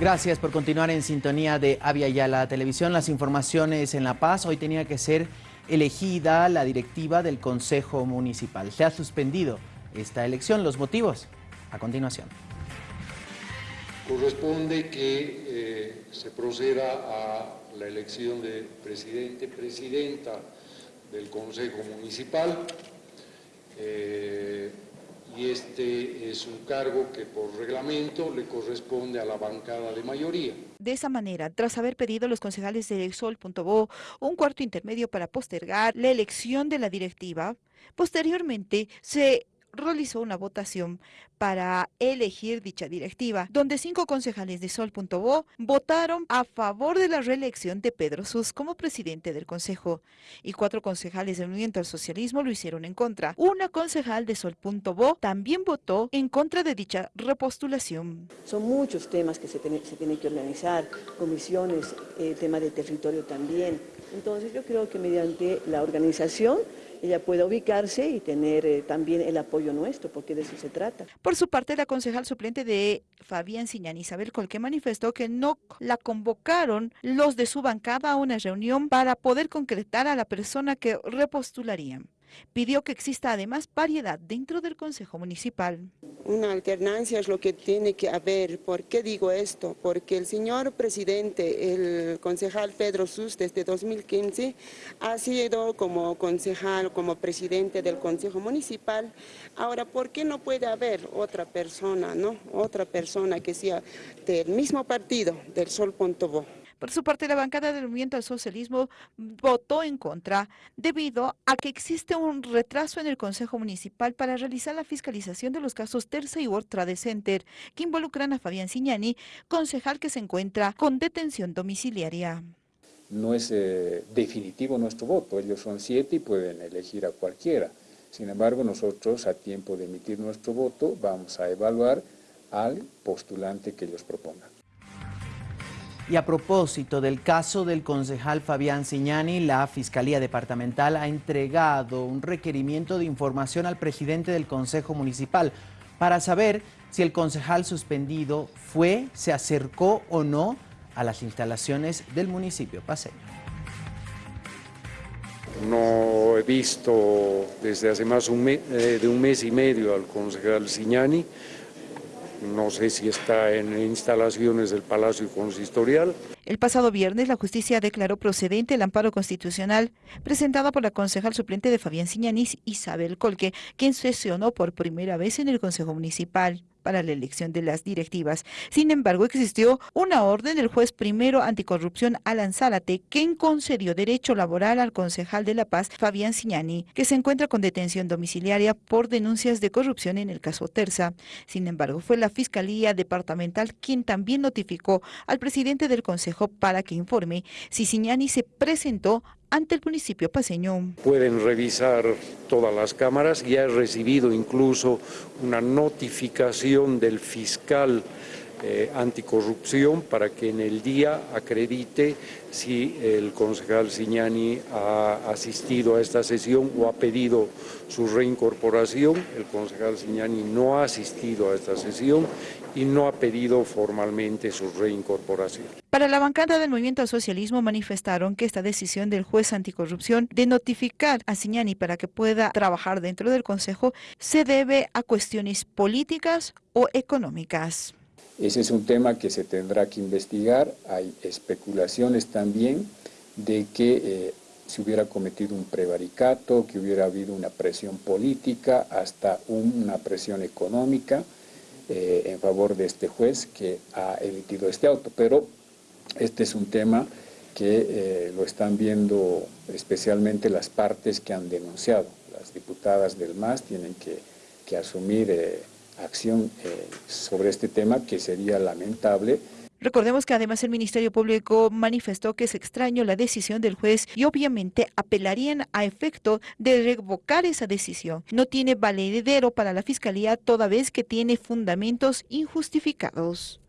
Gracias por continuar en sintonía de Avia Yala Televisión. Las informaciones en La Paz. Hoy tenía que ser elegida la directiva del Consejo Municipal. Se ha suspendido esta elección. Los motivos, a continuación. Corresponde que eh, se proceda a la elección de presidente, presidenta del Consejo Municipal. Eh, y este es un cargo que por reglamento le corresponde a la bancada de mayoría. De esa manera, tras haber pedido los concejales de Exol.bo un cuarto intermedio para postergar la elección de la directiva, posteriormente se realizó una votación para elegir dicha directiva, donde cinco concejales de Sol.bo votaron a favor de la reelección de Pedro Sus como presidente del Consejo y cuatro concejales del Movimiento al Socialismo lo hicieron en contra. Una concejal de Sol.bo también votó en contra de dicha repostulación. Son muchos temas que se, tienen que organizar, comisiones, el tema de territorio también. Entonces yo creo que mediante la organización ella pueda ubicarse y tener eh, también el apoyo nuestro, porque de eso se trata. Por su parte, la concejal suplente de Fabián Siñán, Isabel Colque, manifestó que no la convocaron los de su bancada a una reunión para poder concretar a la persona que repostularían. Pidió que exista además variedad dentro del Consejo Municipal. Una alternancia es lo que tiene que haber. ¿Por qué digo esto? Porque el señor presidente, el concejal Pedro Sus, desde 2015, ha sido como concejal, como presidente del Consejo Municipal. Ahora, ¿por qué no puede haber otra persona, no? Otra persona que sea del mismo partido, del Sol.bo? Por su parte, la bancada del Movimiento al Socialismo votó en contra debido a que existe un retraso en el Consejo Municipal para realizar la fiscalización de los casos Terza y World Trade Center que involucran a Fabián Signani, concejal que se encuentra con detención domiciliaria. No es eh, definitivo nuestro voto, ellos son siete y pueden elegir a cualquiera. Sin embargo, nosotros a tiempo de emitir nuestro voto vamos a evaluar al postulante que ellos propongan. Y a propósito del caso del concejal Fabián Signani, la Fiscalía Departamental ha entregado un requerimiento de información al presidente del Consejo Municipal para saber si el concejal suspendido fue, se acercó o no a las instalaciones del municipio paseño. No he visto desde hace más eh, de un mes y medio al concejal Signani, no sé si está en instalaciones del Palacio Consistorial. El pasado viernes, la justicia declaró procedente el amparo constitucional presentado por la concejal suplente de Fabián Siñanís, Isabel Colque, quien sesionó por primera vez en el Consejo Municipal para la elección de las directivas. Sin embargo, existió una orden del juez primero anticorrupción Alan Zárate, quien concedió derecho laboral al concejal de La Paz, Fabián Signani, que se encuentra con detención domiciliaria por denuncias de corrupción en el caso Terza. Sin embargo, fue la Fiscalía Departamental quien también notificó al presidente del Consejo para que informe si Signani se presentó ante el municipio paseño. Pueden revisar todas las cámaras, ya he recibido incluso una notificación del fiscal eh, anticorrupción para que en el día acredite si el concejal Signani ha asistido a esta sesión o ha pedido su reincorporación. El concejal Signani no ha asistido a esta sesión y no ha pedido formalmente su reincorporación. Para la bancada del Movimiento al Socialismo manifestaron que esta decisión del juez anticorrupción de notificar a Signani para que pueda trabajar dentro del Consejo se debe a cuestiones políticas o económicas. Ese es un tema que se tendrá que investigar. Hay especulaciones también de que eh, se hubiera cometido un prevaricato, que hubiera habido una presión política, hasta una presión económica eh, en favor de este juez que ha emitido este auto. Pero este es un tema que eh, lo están viendo especialmente las partes que han denunciado. Las diputadas del MAS tienen que, que asumir acción eh, sobre este tema que sería lamentable. Recordemos que además el Ministerio Público manifestó que es extraño la decisión del juez y obviamente apelarían a efecto de revocar esa decisión. No tiene valedero para la Fiscalía toda vez que tiene fundamentos injustificados.